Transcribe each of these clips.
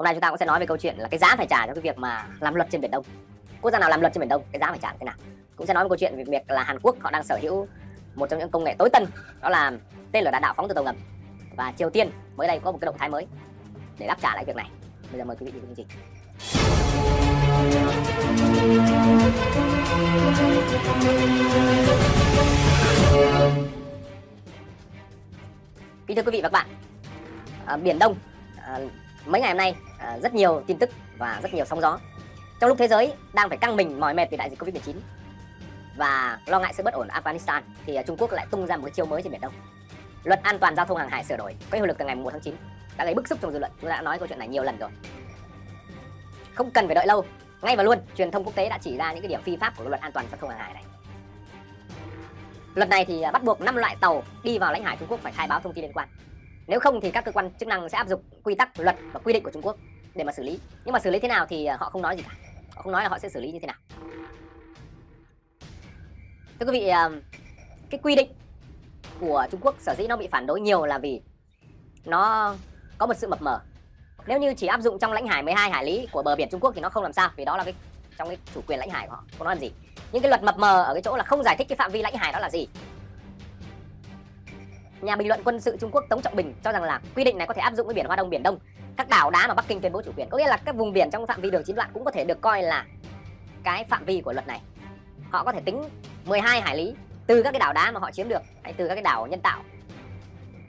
hôm nay chúng ta cũng sẽ nói về câu chuyện là cái giá phải trả cho cái việc mà làm luật trên biển đông. Quốc gia nào làm luật trên biển đông cái giá phải trả thế nào? Cũng sẽ nói về câu chuyện về việc là Hàn Quốc họ đang sở hữu một trong những công nghệ tối tân đó là tên lửa đạn đạo phóng từ tàu ngầm. Và Triều Tiên mới đây có một cái động thái mới để đáp trả lại việc này. Bây giờ mời quý vị cùng chương trình. Kính thưa quý vị và các bạn, à, Biển Đông à, mấy ngày hôm nay À, rất nhiều tin tức và rất nhiều sóng gió. Trong lúc thế giới đang phải căng mình mỏi mệt vì đại dịch Covid-19 và lo ngại sự bất ổn ở Afghanistan thì à, Trung Quốc lại tung ra một cái chiêu mới trên Biển Đông. Luật an toàn giao thông hàng hải sửa đổi có hiệu lực từ ngày 1 tháng 9 đã gây bức xúc trong dư luận. Chúng ta đã nói câu chuyện này nhiều lần rồi. Không cần phải đợi lâu, ngay và luôn truyền thông quốc tế đã chỉ ra những cái điểm phi pháp của luật an toàn giao thông hàng hải này. Luật này thì à, bắt buộc 5 loại tàu đi vào lãnh hải Trung Quốc phải khai báo thông tin liên quan. Nếu không thì các cơ quan chức năng sẽ áp dụng quy tắc, luật và quy định của Trung Quốc để mà xử lý. Nhưng mà xử lý thế nào thì ờ, họ không nói gì cả. Họ không nói là họ sẽ xử lý như thế nào. Thưa quý vị, ờ, cái quy định của Trung Quốc sở dĩ nó bị phản đối nhiều là vì nó có một sự mập mờ. Nếu như chỉ áp dụng trong lãnh hải 12 hải lý của bờ biển Trung Quốc thì nó không làm sao vì đó là cái trong cái chủ quyền lãnh hải của họ, không nói làm gì. những cái luật mập mờ ở cái chỗ là không giải thích cái phạm vi lãnh hải đó là gì. Nhà bình luận quân sự Trung Quốc Tống Trọng Bình cho rằng là quy định này có thể áp dụng với biển Hoa Đông, biển Đông, các đảo đá mà Bắc Kinh tuyên bố chủ quyền. Có nghĩa là các vùng biển trong phạm vi đường chín đoạn cũng có thể được coi là cái phạm vi của luật này. Họ có thể tính 12 hải lý từ các cái đảo đá mà họ chiếm được hay từ các cái đảo nhân tạo,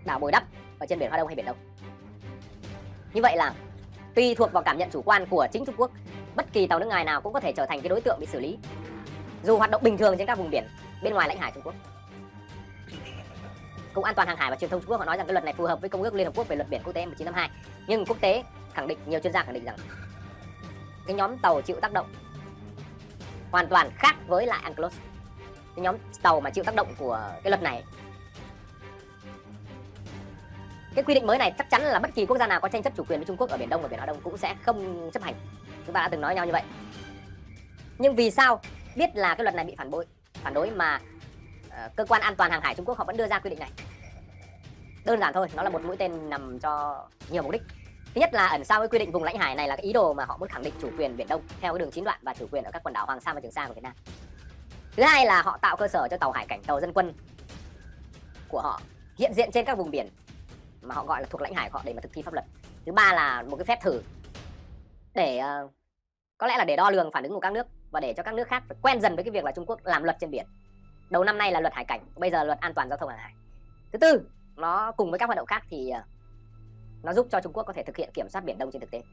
đảo bồi đắp ở trên biển Hoa Đông hay biển Đông. Như vậy là tùy thuộc vào cảm nhận chủ quan của chính Trung Quốc, bất kỳ tàu nước ngoài nào cũng có thể trở thành cái đối tượng bị xử lý dù hoạt động bình thường trên các vùng biển bên ngoài lãnh hải Trung Quốc. Cục An toàn hàng hải và Truyền thông Trung Quốc họ nói rằng cái luật này phù hợp với Công ước Liên Hợp Quốc về luật biển quốc tế 1952. Nhưng quốc tế khẳng định, nhiều chuyên gia khẳng định rằng cái nhóm tàu chịu tác động hoàn toàn khác với lại UNCLOS. Cái nhóm tàu mà chịu tác động của cái luật này cái quy định mới này chắc chắn là bất kỳ quốc gia nào có tranh chấp chủ quyền với Trung Quốc ở biển Đông và biển Hoa Đông cũng sẽ không chấp hành. Chúng ta đã từng nói nhau như vậy. Nhưng vì sao biết là cái luật này bị phản bội, phản đối mà Ờ, cơ quan an toàn hàng hải Trung Quốc họ vẫn đưa ra quy định này. Đơn giản thôi nó là một mũi tên nằm cho nhiều mục đích. Thứ nhất là ẩn sau cái quy định vùng lãnh hải này là cái ý đồ mà họ muốn khẳng định chủ quyền biển đông theo cái đường chín đoạn và chủ quyền ở các quần đảo hoàng sa và trường sa của việt nam. Thứ hai là họ tạo cơ sở cho tàu hải cảnh tàu dân quân của họ hiện diện trên các vùng biển mà họ gọi là thuộc lãnh hải của họ để mà thực thi pháp luật. Thứ ba là một cái phép thử để uh, có lẽ là để đo lường phản ứng của các nước và để cho các nước khác quen dần với cái việc là Trung Quốc làm luật trên biển đầu năm nay là luật hải cảnh, bây giờ luật an toàn giao thông hàng hải. Thứ tư, nó cùng với các hoạt động khác thì ờ, nó giúp cho Trung Quốc có thể thực hiện kiểm soát biển Đông trên thực tế.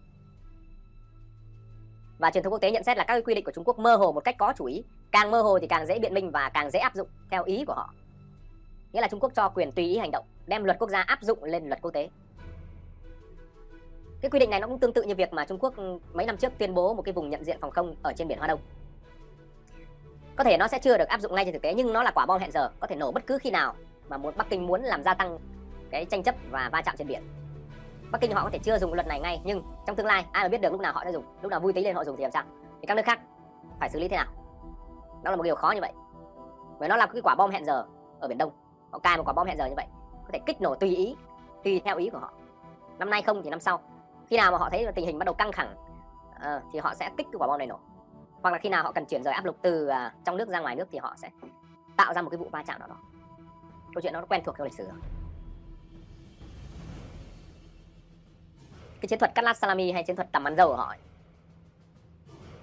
Và truyền thông quốc tế nhận xét là các quy định của Trung Quốc mơ hồ một cách có chủ ý. Càng mơ hồ thì càng dễ biện minh và càng dễ áp dụng theo ý của họ. Nghĩa là Trung Quốc cho quyền tùy ý hành động, đem luật quốc gia áp dụng lên luật quốc tế. Cái quy định này nó cũng tương tự như việc mà Trung Quốc ừ, mấy năm trước tuyên bố một cái vùng nhận diện phòng không ở trên biển Hoa Đông. Có thể nó sẽ chưa được áp dụng ngay trên thực tế nhưng nó là quả bom hẹn giờ, có thể nổ bất cứ khi nào mà muốn Bắc Kinh muốn làm gia tăng cái tranh chấp và va chạm trên biển. Bắc Kinh họ có thể chưa dùng luật này ngay nhưng trong tương lai ai mà biết được lúc nào họ sẽ dùng, lúc nào vui tí lên họ dùng thì làm sao? Thì các nước khác phải xử lý thế nào? Đó là một điều khó như vậy. Bởi nó là cái quả bom hẹn giờ ở biển Đông. Họ cài một quả bom hẹn giờ như vậy, có thể kích nổ tùy ý, tùy theo ý của họ. Năm nay không thì năm sau khi nào mà họ thấy tình hình bắt đầu căng thẳng uh, thì họ sẽ kích cái quả bom này nổ hoặc là khi nào họ cần chuyển rời áp lực từ uh, trong nước ra ngoài nước thì họ sẽ tạo ra một cái vụ va chạm nào đó. Câu chuyện đó nó quen thuộc trong lịch sử rồi. Cái chiến thuật cắt lát salami hay chiến thuật tầm ăn dầu của họ ấy,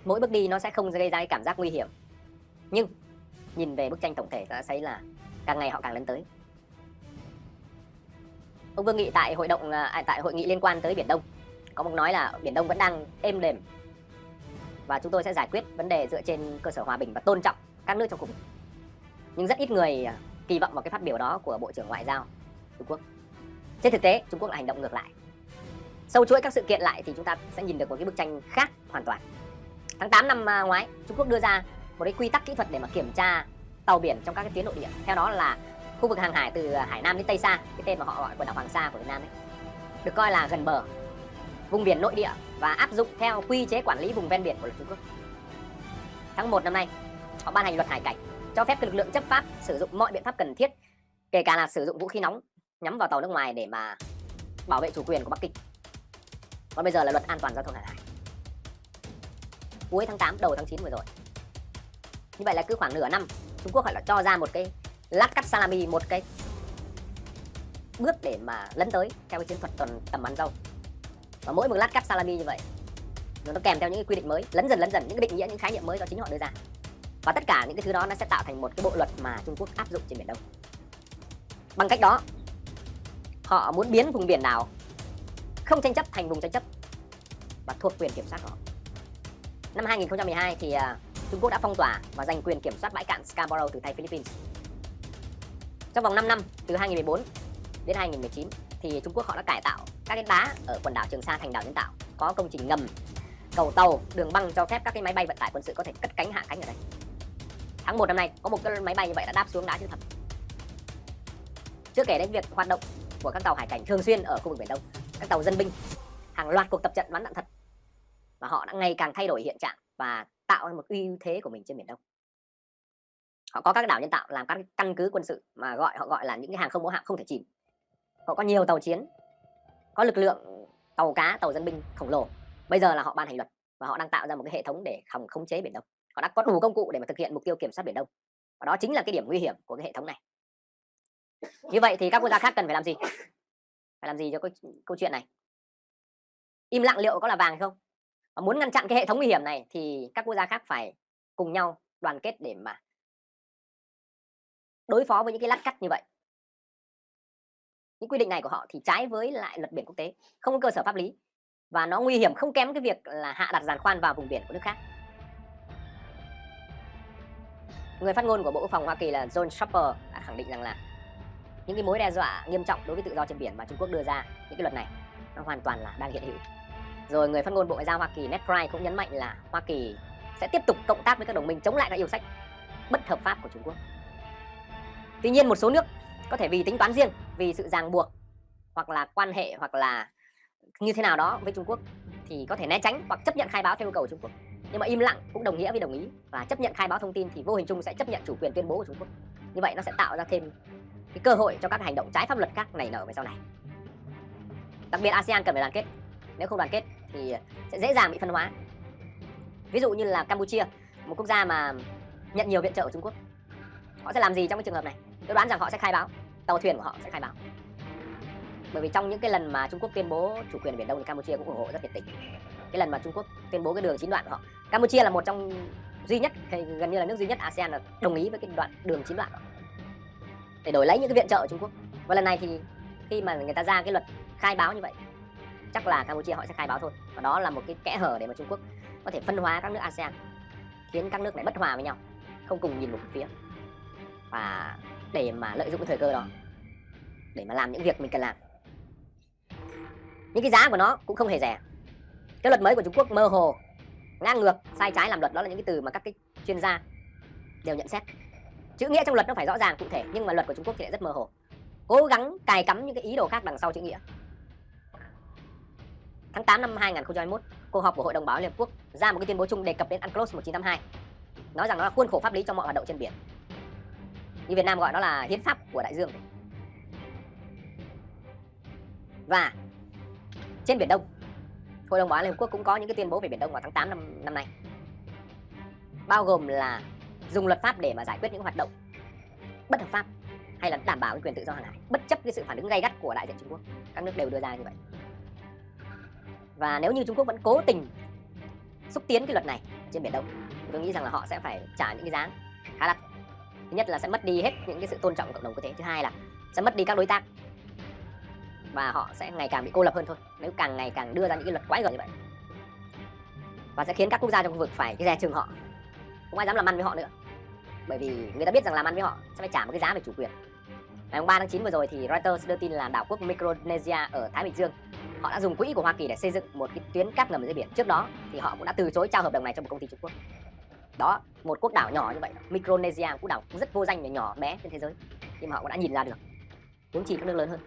mỗi bước đi nó sẽ không gây ra cái cảm giác nguy hiểm. Nhưng nhìn về bức tranh tổng thể ta thấy là càng ngày họ càng lớn tới. Ông Vương Nghị tại hội động à, tại hội nghị liên quan tới biển Đông có một nói là biển Đông vẫn đang êm đềm và chúng tôi sẽ giải quyết vấn đề dựa trên cơ sở hòa bình và tôn trọng các nước trong khu vực. Nhưng rất ít người à, kỳ vọng vào cái phát biểu đó của bộ trưởng ngoại giao Trung Quốc. Trên thực tế, Trung Quốc lại hành động ngược lại. Sâu chuỗi các sự kiện lại thì chúng ta sẽ nhìn được một cái bức tranh khác hoàn toàn. Tháng 8 năm à, ngoái, Trung Quốc đưa ra một cái quy tắc kỹ thuật để mà kiểm tra tàu biển trong các cái tuyến nội địa. Theo đó là khu vực hàng hải từ à, hải nam đến tây sa, cái tên mà họ gọi quần đảo hoàng sa của việt nam ấy, được coi là gần bờ vùng biển nội địa và áp dụng theo quy chế quản lý vùng ven biển của luật Trung Quốc. Tháng 1 năm nay, họ ban hành luật hải cảnh cho phép lực lượng chấp pháp sử dụng mọi biện pháp cần thiết, kể cả là sử dụng vũ khí nóng nhắm vào tàu nước ngoài để mà bảo vệ chủ quyền của Bắc Kinh. còn bây giờ là luật an toàn giao thông hàng hải cuối tháng 8 đầu tháng 9 vừa rồi như vậy là cứ khoảng nửa năm Trung Quốc họ lại cho ra một cái lát cắt salami một cái bước để mà lấn tới theo cái chiến thuật tuần tầm bắn dâu và mỗi một lát cắt salami như vậy. Nó kèm theo những cái quy định mới, lấn dần lấn dần, những cái định nghĩa, những khái niệm mới do chính họ đưa ra. Và tất cả những cái thứ đó nó sẽ tạo thành một cái bộ luật mà Trung Quốc áp dụng trên biển Đông. Bằng cách đó, họ muốn biến vùng biển nào không tranh chấp thành vùng tranh chấp và thuộc quyền kiểm soát của họ. Năm 2012 thì à, Trung Quốc đã phong tỏa và giành quyền kiểm soát bãi cạn Scarborough từ tay Philippines. Trong vòng 5 năm, từ 2014 đến 2019 thì Trung Quốc họ đã cải tạo các cái đá ở quần đảo Trường Sa, thành đảo, nhân tạo có công trình ngầm, cầu tàu, đường băng cho phép các cái máy bay vận tải quân sự có thể cất cánh, hạ cánh ở đây. Tháng 1 năm nay, có một cái máy bay như vậy đã đáp xuống đá chữ thập chưa kể đến việc hoạt động của các tàu hải cảnh thường xuyên ở khu vực biển đông, các tàu dân binh, hàng loạt cuộc tập trận bắn đạn thật. Và họ đã ngày càng thay đổi hiện trạng và tạo ra một uy thế của mình trên biển đông. Họ có các đảo nhân tạo làm các căn cứ quân sự mà gọi, họ gọi là những cái hàng không mẫu hạm không thể chìm. Họ có nhiều tàu chiến có lực lượng tàu cá tàu dân binh khổng lồ. Bây giờ là họ ban hành luật và họ đang tạo ra một cái hệ thống để khống khống chế biển đông. Họ đã có đủ công cụ để mà thực hiện mục tiêu kiểm soát biển đông. Và đó chính là cái điểm nguy hiểm của cái hệ thống này. Như vậy thì các quốc gia khác cần phải làm gì? Phải làm gì cho câu, câu chuyện này? Im lặng liệu có là vàng hay không? Và muốn ngăn chặn cái hệ thống nguy hiểm này thì các quốc gia khác phải cùng nhau đoàn kết để mà đối phó với những cái lát cắt như vậy những quy định này của họ thì trái với lại luật biển quốc tế, không có cơ sở pháp lý và nó nguy hiểm không kém cái việc là hạ đặt giàn khoan vào vùng biển của nước khác. Người phát ngôn của bộ quốc phòng hoa kỳ là john shopper đã khẳng định rằng là những cái mối đe dọa nghiêm trọng đối với tự do trên biển mà trung quốc đưa ra, những cái luật này nó hoàn toàn là đang hiện hữu. Rồi người phát ngôn bộ ngoại giao hoa kỳ ned price cũng nhấn mạnh là hoa kỳ sẽ tiếp tục cộng tác với các đồng minh chống lại các yêu sách bất hợp pháp của trung quốc. Tuy nhiên một số nước có thể vì tính toán riêng, vì sự ràng buộc, hoặc là quan hệ, hoặc là như thế nào đó với Trung Quốc thì có thể né tránh hoặc chấp nhận khai báo theo yêu cầu của Trung Quốc. Nhưng mà im lặng cũng đồng nghĩa với đồng ý và chấp nhận khai báo thông tin thì vô hình chung sẽ chấp nhận chủ quyền tuyên bố của Trung Quốc. Như vậy nó sẽ tạo ra thêm cái cơ hội cho các hành động trái pháp luật khác này nở về sau này. Đặc biệt ASEAN cần phải đoàn kết. Nếu không đoàn kết thì sẽ dễ dàng bị phân hóa. Ví dụ như là Campuchia, một quốc gia mà nhận nhiều viện trợ của Trung Quốc, họ sẽ làm gì trong cái trường hợp này? Tôi đoán rằng họ sẽ khai báo. Tàu thuyền của họ sẽ khai báo. Bởi vì trong những cái lần mà Trung Quốc tuyên bố chủ quyền biển Đông thì Campuchia cũng ủng hộ rất nhiệt tình. Cái lần mà Trung Quốc tuyên bố cái đường chín đoạn của họ. Campuchia là một trong duy nhất, hay gần như là nước duy nhất ASEAN là đồng ý với cái đoạn đường chín đoạn đó để đổi lấy những cái viện trợ của Trung Quốc. Và lần này thì khi mà người ta ra cái luật khai báo như vậy, chắc là Campuchia họ sẽ khai báo thôi. Và đó là một cái kẽ hở để mà Trung Quốc có thể phân hóa các nước ASEAN, khiến các nước này bất hòa với nhau, không cùng nhìn một phía. Và để mà lợi dụng cái thời cơ đó, để mà làm những việc mình cần làm. Những cái giá của nó cũng không hề rẻ. Cái luật mới của Trung Quốc mơ hồ, ngang ngược, sai trái làm luật, đó là những cái từ mà các cái chuyên gia đều nhận xét. Chữ nghĩa trong luật nó phải rõ ràng, cụ thể, nhưng mà luật của Trung Quốc thì lại rất mơ hồ. Cố gắng cài cắm những cái ý đồ khác đằng sau chữ nghĩa. Tháng 8 năm 2021 cuộc họp của Hội đồng Bảo Liên Hợp Quốc ra một cái tuyên bố chung đề cập đến UNCLOS 1982 nói rằng nó là khuôn khổ pháp lý cho mọi hoạt động trên biển như Việt Nam gọi nó là hiến pháp của đại dương. Và trên biển Đông, Hội đồng Bảo an Liên Hợp Quốc cũng có những cái tuyên bố về biển Đông vào tháng 8 năm năm nay. Bao gồm là dùng luật pháp để mà giải quyết những hoạt động bất hợp pháp hay là đảm bảo quyền tự do hàng hải, bất chấp cái sự phản ứng gay gắt của đại diện Trung Quốc. Các nước đều đưa ra như vậy. Và nếu như Trung Quốc vẫn cố tình xúc tiến cái luật này trên biển Đông tôi nghĩ rằng là họ sẽ phải trả những cái giá khá đắt thứ nhất là sẽ mất đi hết những cái sự tôn trọng cộng đồng quốc tế. Thứ hai là sẽ mất đi các đối tác. Và họ sẽ ngày càng bị cô lập hơn thôi. Nếu càng ngày càng đưa ra những cái luật quái gở như vậy. Và sẽ khiến các quốc gia trong khu vực phải cái dè chừng họ. Không ai dám làm ăn với họ nữa. Bởi vì người ta biết rằng làm ăn với họ sẽ phải trả một cái giá về chủ quyền. Ngày 3 tháng 9 vừa rồi thì Reuters đưa tin là đảo quốc Micronesia ở Thái Bình Dương, họ đã dùng quỹ của Hoa Kỳ để xây dựng một cái tuyến cáp ngầm dưới biển. Trước đó thì họ cũng đã từ chối trao hợp đồng này cho một công ty Trung Quốc đó một quốc đảo nhỏ như vậy. Micronesia quốc đảo rất vô danh và nhỏ bé trên thế giới. Nhưng mà họ cũng đã nhìn ra được. Huống chi các nước lớn hơn.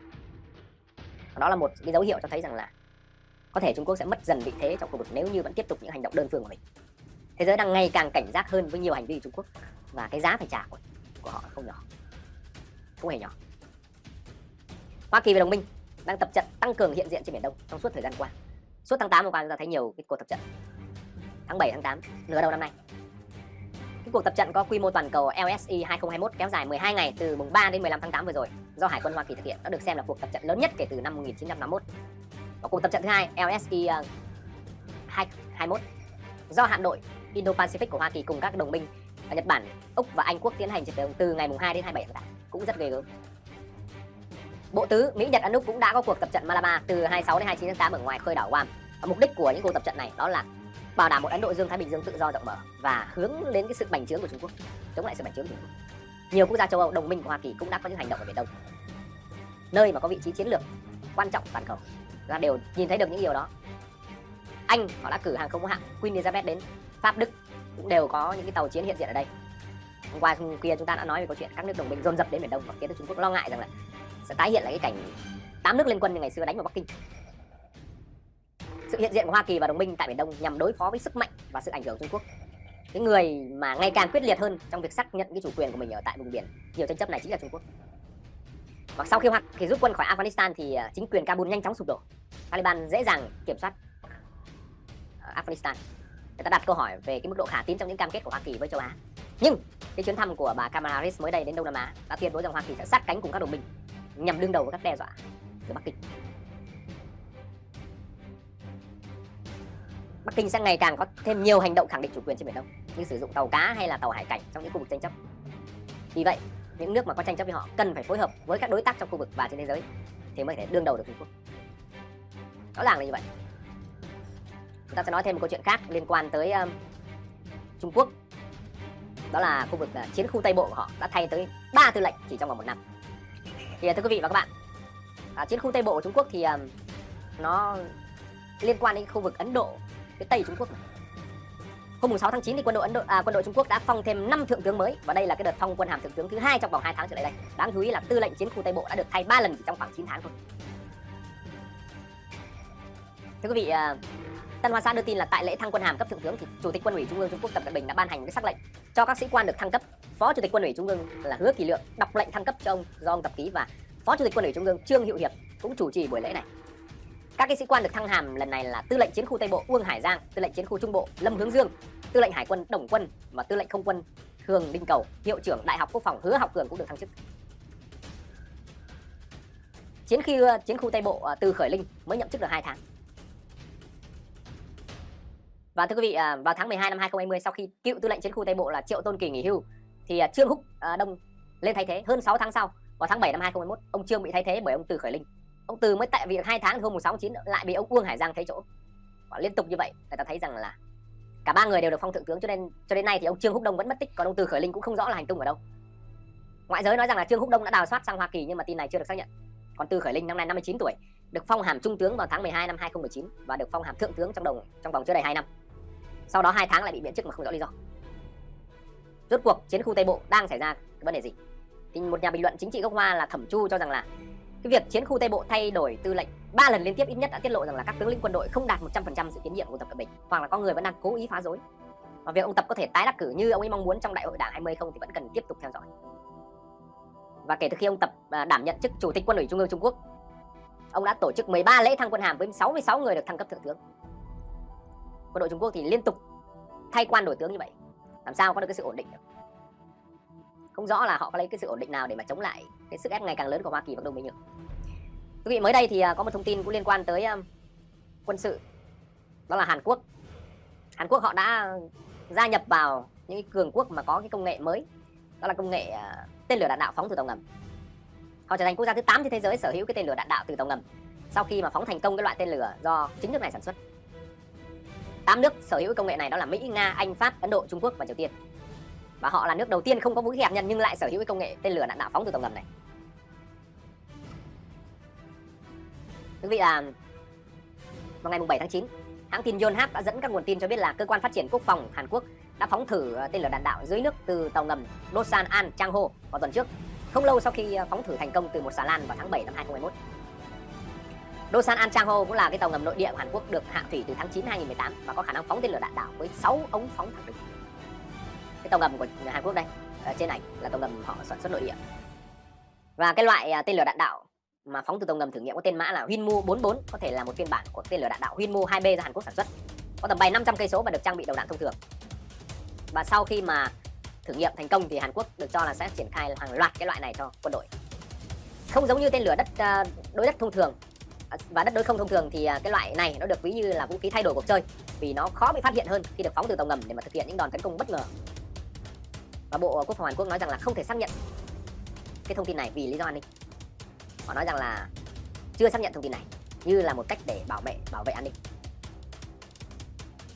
Đó là một cái dấu hiệu cho thấy rằng là có thể Trung Quốc sẽ mất dần vị thế trong khu vực nếu như vẫn tiếp tục những hành động đơn phương của mình. Thế giới đang ngày càng cảnh giác hơn với nhiều hành vi của Trung Quốc. Và cái giá phải trả của, của họ không nhỏ. Không hề nhỏ. Hoa Kỳ và đồng minh đang tập trận tăng cường hiện diện trên biển Đông trong suốt thời gian qua. Suốt tháng 8 vừa qua chúng ta thấy nhiều cái cuộc tập trận. Tháng 7 tháng 8 nửa đầu năm nay cuộc tập trận có quy mô toàn cầu LSE 2021 kéo dài 12 ngày từ mùng 3 đến 15 tháng 8 vừa rồi do Hải quân Hoa Kỳ thực hiện nó được xem là cuộc tập trận lớn nhất kể từ năm 1951 và cuộc tập trận thứ hai LSE 2021 ờ, do hạm đội Indo-Pacific của Hoa Kỳ cùng các đồng minh ở Nhật Bản, Úc và Anh quốc tiến hành trận từ ngày mùng 2 đến 27 tháng 8 cũng rất ghê gớm. Bộ tứ Mỹ Nhật Ấn Úc cũng đã có cuộc tập trận Malaba từ 26 đến 29 tháng 8 ở ngoài khơi đảo Guam. Và mục đích của những cuộc tập trận này đó là bảo đảm một Ấn Độ Dương Thái Bình Dương tự do rộng mở và hướng đến cái sự bành trướng của Trung Quốc, chống lại sự bành trướng của Trung Quốc. Nhiều quốc gia châu Âu đồng minh của Hoa Kỳ cũng đã có những hành động ở biển Đông, nơi mà có vị trí chiến lược quan trọng toàn cầu. Chúng đều nhìn thấy được những điều đó. Anh họ đã cử hàng không hạm Queen Elizabeth đến Pháp Đức cũng đều có những cái tàu chiến hiện diện ở đây. Hôm qua hôm kia chúng ta đã nói về câu chuyện các nước đồng minh dồn dập đến biển Đông và khiến cho Trung Quốc lo ngại rằng là sẽ tái hiện lại cái cảnh tám nước liên quân như ngày xưa đánh vào Bắc Kinh sự hiện diện của Hoa Kỳ và đồng minh tại Biển Đông nhằm đối phó với sức mạnh và sự ảnh hưởng của Trung Quốc. Cái người mà ngày càng quyết liệt hơn trong việc xác nhận cái chủ quyền của mình ở tại vùng biển, nhiều tranh chấp này chính là Trung Quốc. Và sau khi Hoa Kỳ rút quân khỏi Afghanistan thì à, chính quyền Kabul nhanh chóng sụp đổ. Taliban dễ dàng kiểm soát à, Afghanistan. Người ta đặt câu hỏi về cái mức độ khả tín trong những cam kết của Hoa Kỳ với châu Á. Nhưng cái chuyến thăm của bà Kamala Harris mới đây đến Đông Nam Á đã tuyên bố rằng Hoa Kỳ sẽ sát cánh cùng các đồng minh nhằm đương đầu với các đe dọa từ Bắc Kinh. Bắc Kinh sẽ ngày càng có thêm nhiều hành động khẳng định chủ quyền trên biển Đông như sử dụng tàu cá hay là tàu hải cảnh trong những khu vực tranh chấp. Vì vậy, những nước mà có tranh chấp với họ cần phải phối hợp với các đối tác trong khu vực và trên thế giới thì mới thể đương đầu được Trung Quốc. Rõ ràng là như vậy. Chúng ta sẽ nói thêm một câu chuyện khác liên quan tới um, Trung Quốc. Đó là khu vực uh, chiến khu Tây Bộ của họ đã thay tới 3 tư lệnh chỉ trong vòng một năm. Thì uh, thưa quý vị và các bạn, uh, chiến khu Tây Bộ của Trung Quốc thì um, nó liên quan đến khu vực Ấn Độ phía tây Trung Quốc này. Hôm 6 tháng 9 thì quân đội Ấn Độ à, quân đội Trung Quốc đã phong thêm 5 thượng tướng mới và đây là cái đợt phong quân hàm thượng tướng thứ hai trong vòng 2 tháng trở lại đây. Đáng chú ý là tư lệnh chiến khu Tây Bộ đã được thay 3 lần chỉ trong khoảng 9 tháng thôi. Thưa quý vị, à, Tân Hoa Xã đưa tin là tại lễ thăng quân hàm cấp thượng tướng thì Chủ tịch Quân ủy Trung ương Trung Quốc Tập Cận Bình đã ban hành cái sắc lệnh cho các sĩ quan được thăng cấp. Phó Chủ tịch Quân ủy Trung ương là Hứa Kỳ Lượng đọc lệnh thăng cấp cho ông do ông tập ký và Phó Chủ tịch Quân ủy Trung ương Trương Hữu Hiệp cũng chủ trì buổi lễ này. Các cái sĩ quan được thăng hàm lần này là tư lệnh chiến khu Tây Bộ Uông Hải Giang, tư lệnh chiến khu Trung Bộ Lâm Hướng Dương, tư lệnh Hải quân Đồng Quân và tư lệnh Không quân Thường Đinh Cầu, hiệu trưởng Đại học Quốc phòng Hứa Học Cường cũng được thăng chức. Chiến khi chiến khu Tây Bộ à, từ Khởi Linh mới nhậm chức được 2 tháng. Và thưa quý vị, à, vào tháng 12 năm 2020 sau khi cựu tư lệnh chiến khu Tây Bộ là Triệu Tôn Kỳ nghỉ hưu thì à, Trương Húc Đông lên thay thế hơn 6 tháng sau vào tháng 7 năm 2021 ông Trương bị thay thế bởi ông Từ Khởi Linh ông từ mới tại việc hai tháng hôm 16 chín lại bị ông Uông Hải Giang thấy chỗ. Và liên tục như vậy, người ta thấy rằng là cả ba người đều được phong thượng tướng, cho nên, cho đến nay thì ông Trương Húc Đông vẫn mất tích, còn ông Từ Khởi Linh cũng không rõ là hành tung ở đâu. Ngoại giới nói rằng là Trương Húc Đông đã đào thoát sang Hoa Kỳ, nhưng mà tin này chưa được xác nhận. Còn Từ Khởi Linh năm nay 59 tuổi, được phong hàm trung tướng vào tháng 12 năm 2019 và được phong hàm thượng tướng trong đồng, trong vòng chưa đầy 2 năm. Sau đó hai tháng lại bị miễn chức mà không rõ lý do. Rốt cuộc chiến khu Tây Bộ đang xảy ra vấn đề gì? Thì một nhà bình luận chính trị gốc Hoa là Thẩm Chu cho rằng là cái việc chiến khu Tây Bộ thay đổi tư lệnh ba lần liên tiếp ít nhất đã tiết lộ rằng là các tướng lĩnh quân đội không đạt 100% sự tiến nhiệm của Tập Cận Bình hoặc là có người vẫn đang cố ý phá rối. Và việc ông Tập có thể tái đắc cử như ông ấy mong muốn trong đại hội đảng 20 không thì vẫn cần tiếp tục theo dõi. Và kể từ khi ông Tập à, đảm nhận chức chủ tịch quân ủy Trung ương Trung Quốc, ông đã tổ chức 13 lễ thăng quân hàm với 66 người được thăng cấp thượng tướng. Quân đội Trung Quốc thì liên tục thay quan đổi tướng như vậy, làm sao có được cái sự ổn định được? Không rõ là họ có lấy cái sự ổn định nào để mà chống lại cái sức ép ngày càng lớn của Hoa Kỳ và đồng minh nhỉ? Quý vị mới đây thì à, có một thông tin cũng liên quan tới um, quân sự đó là Hàn Quốc. Hàn Quốc họ đã gia nhập vào những cường quốc mà có cái công nghệ mới đó là công nghệ à, tên lửa đạn đạo phóng từ tàu ngầm. Họ trở thành quốc gia thứ 8 trên thế giới sở hữu cái tên lửa đạn đạo từ tàu ngầm sau khi mà phóng thành công cái loại tên lửa do chính nước này sản xuất. 8 nước sở hữu công nghệ này đó là Mỹ, Nga, Anh, Pháp, Ấn Độ, Trung Quốc và Triều Tiên. Và họ là nước đầu tiên không có vũ khí hạt nhân nhưng lại sở hữu cái công nghệ tên lửa đạn đạo phóng từ tàu ngầm này. Quý vị là vào ngày 7 tháng 9, hãng tin Yonhap đã dẫn các nguồn tin cho biết là cơ quan phát triển quốc phòng Hàn Quốc đã phóng thử tên lửa đạn đạo dưới nước từ tàu ngầm Dosan An Chang Ho vào tuần trước, không lâu sau khi phóng thử thành công từ một xà lan vào tháng 7 năm 2021. Dosan An Chang Ho cũng là cái tàu ngầm nội địa của Hàn Quốc được hạ thủy từ tháng 9 2018 và có khả năng phóng tên lửa đạn đạo với 6 ống phóng thẳng đứng. Cái tàu ngầm của Hàn Quốc đây, ở trên ảnh là tàu ngầm họ sản xuất nội địa. Và cái loại à, tên lửa đạn đạo mà phóng từ tàu ngầm thử nghiệm có tên mã là Winmu 44 có thể là một phiên bản của tên lửa đạn đạo Winmu 2B do Hàn Quốc sản xuất. Có tầm bay 500 cây số và được trang bị đầu đạn thông thường. Và sau khi mà thử nghiệm thành công thì Hàn Quốc được cho là sẽ triển khai hàng loạt cái loại này cho quân đội. Không giống như tên lửa đất à, đối đất thông thường. Và đất đối không thông thường thì à, cái loại này nó được ví như là vũ khí thay đổi cuộc chơi vì nó khó bị phát hiện hơn khi được phóng từ tàu ngầm để mà thực hiện những đòn tấn công bất ngờ và bộ quốc phòng Hàn Quốc nói rằng là không thể xác nhận cái thông tin này vì lý do an ninh. Họ nói rằng là chưa xác nhận thông tin này như là một cách để bảo vệ bảo vệ an ninh.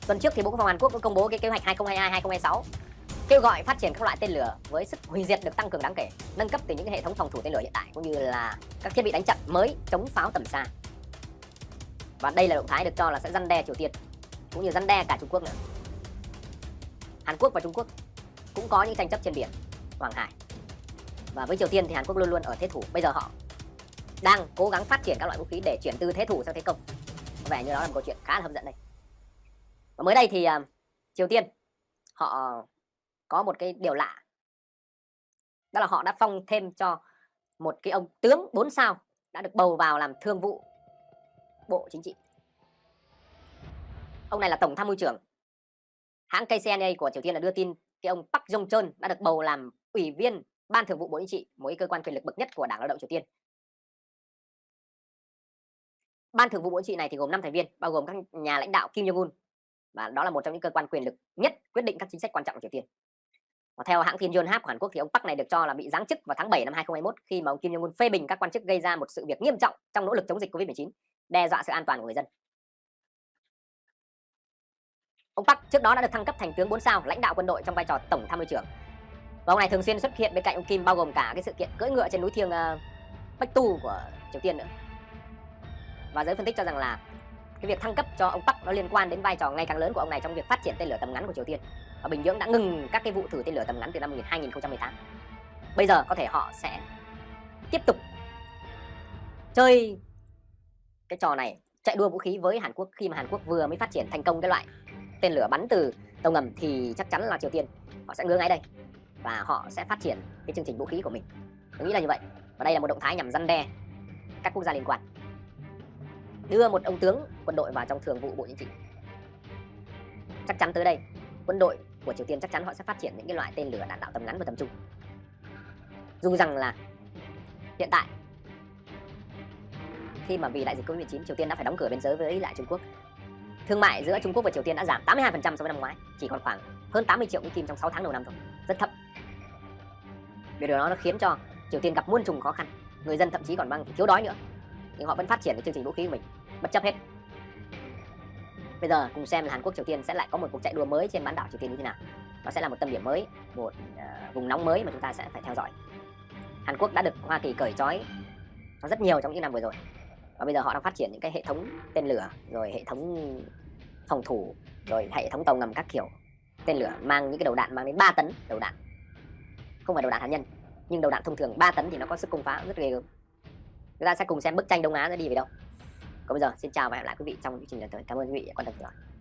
Tuần trước thì bộ quốc phòng Hàn Quốc cũng công bố cái kế hoạch 2022 2026 kêu gọi phát triển các loại tên lửa với sức hủy diệt được tăng cường đáng kể, nâng cấp từ những hệ thống phòng thủ tên lửa hiện tại cũng như là các thiết bị đánh chặn mới chống pháo tầm xa. Và đây là động thái được cho là sẽ răn đe Triều Tiên, cũng như răn đe cả Trung Quốc nữa. Hàn Quốc và Trung Quốc cũng có những tranh chấp trên biển Hoàng Hải. Và với Triều Tiên thì Hàn Quốc luôn luôn ở thế thủ. Bây giờ họ đang cố gắng phát triển các loại vũ khí để chuyển từ thế thủ sang thế công. Có vẻ như đó là một câu chuyện khá là hấp dẫn đây. Và mới đây thì uh, Triều Tiên họ có một cái điều lạ. Đó là họ đã phong thêm cho một cái ông tướng 4 sao đã được bầu vào làm thương vụ bộ chính trị. Ông này là tổng tham mưu trưởng. Hãng KCNA của Triều Tiên đã đưa tin thì ông Park Jong Chon đã được bầu làm ủy viên ban thường vụ bộ chính trị mối cơ quan quyền lực bậc nhất của đảng lao động Triều Tiên. Ban thường vụ bộ chính trị này thì gồm 5 thành viên bao gồm các nhà lãnh đạo Kim Jong Un và đó là một trong những cơ quan quyền lực nhất quyết định các chính sách quan trọng của Triều Tiên. Và theo hãng tin Yonhap của Hàn Quốc thì ông Park này được cho là bị giáng chức vào tháng 7 năm 2021 khi mà ông Kim Jong Un phê bình các quan chức gây ra một sự việc nghiêm trọng trong nỗ lực chống dịch Covid-19, đe dọa sự an toàn của người dân. Ông Park trước đó đã được thăng cấp thành tướng 4 sao, lãnh đạo quân đội trong vai trò tổng tham mưu trưởng. Và ông này thường xuyên xuất hiện bên cạnh ông Kim bao gồm cả cái sự kiện cưỡi ngựa trên núi thiêng uh, Bách Tu của Triều Tiên nữa. Và giới phân tích cho rằng là cái việc thăng cấp cho ông Park nó liên quan đến vai trò ngày càng lớn của ông này trong việc phát triển tên lửa tầm ngắn của Triều Tiên. Và Bình Nhưỡng đã ngừng các cái vụ thử tên lửa tầm ngắn từ năm 2018. Bây giờ có thể họ sẽ tiếp tục chơi cái trò này chạy đua vũ khí với Hàn Quốc khi mà Hàn Quốc vừa mới phát triển thành công cái loại tên lửa bắn từ tàu ngầm thì chắc chắn là Triều Tiên. Họ sẽ ngứa ngay đây và họ sẽ phát triển cái chương trình vũ khí của mình. Tôi nghĩ là như vậy. Và đây là một động thái nhằm răn đe các quốc gia liên quan. Đưa một ông tướng quân đội vào trong thường vụ bộ chính trị. Chắc chắn tới đây, quân đội của triều tiên chắc chắn họ sẽ phát triển những cái loại tên lửa đạn đạo tầm ngắn và tầm trung. Dù rằng là hiện tại, khi mà vì đại dịch covid 19 triều tiên đã phải đóng cửa biên giới với lại trung quốc thương mại giữa trung quốc và triều tiên đã giảm 82% so với năm ngoái chỉ còn khoảng hơn 80 triệu kim trong 6 tháng đầu năm thôi. Rất thấp. Điều đó nó khiến cho triều tiên gặp muôn trùng khó khăn. Người dân thậm chí còn băng thiếu đói nữa. Nhưng họ vẫn phát triển cái chương trình vũ khí của mình bất chấp hết. Bây giờ cùng xem là Hàn Quốc Triều Tiên sẽ lại có một cuộc chạy đua mới trên bán đảo Triều Tiên như thế nào. Nó sẽ là một tâm điểm mới một uh, vùng nóng mới mà chúng ta sẽ phải theo dõi. Hàn Quốc đã được Hoa Kỳ cởi trói nó rất nhiều trong những năm vừa rồi. Và bây giờ họ đang phát triển những cái hệ thống tên lửa rồi hệ thống phòng thủ, rồi hệ thống tàu ngầm các kiểu. Tên lửa mang những cái đầu đạn, mang đến 3 tấn đầu đạn. Không phải đầu đạn hạt nhân, nhưng đầu đạn thông thường 3 tấn thì nó có sức công phá rất ghê gớm. Chúng ta sẽ cùng xem bức tranh Đông Á sẽ đi về đâu. Còn bây giờ, xin chào và hẹn lại quý vị trong chương trình lần tới. Cảm ơn quý vị đã quan tâm theo dõi.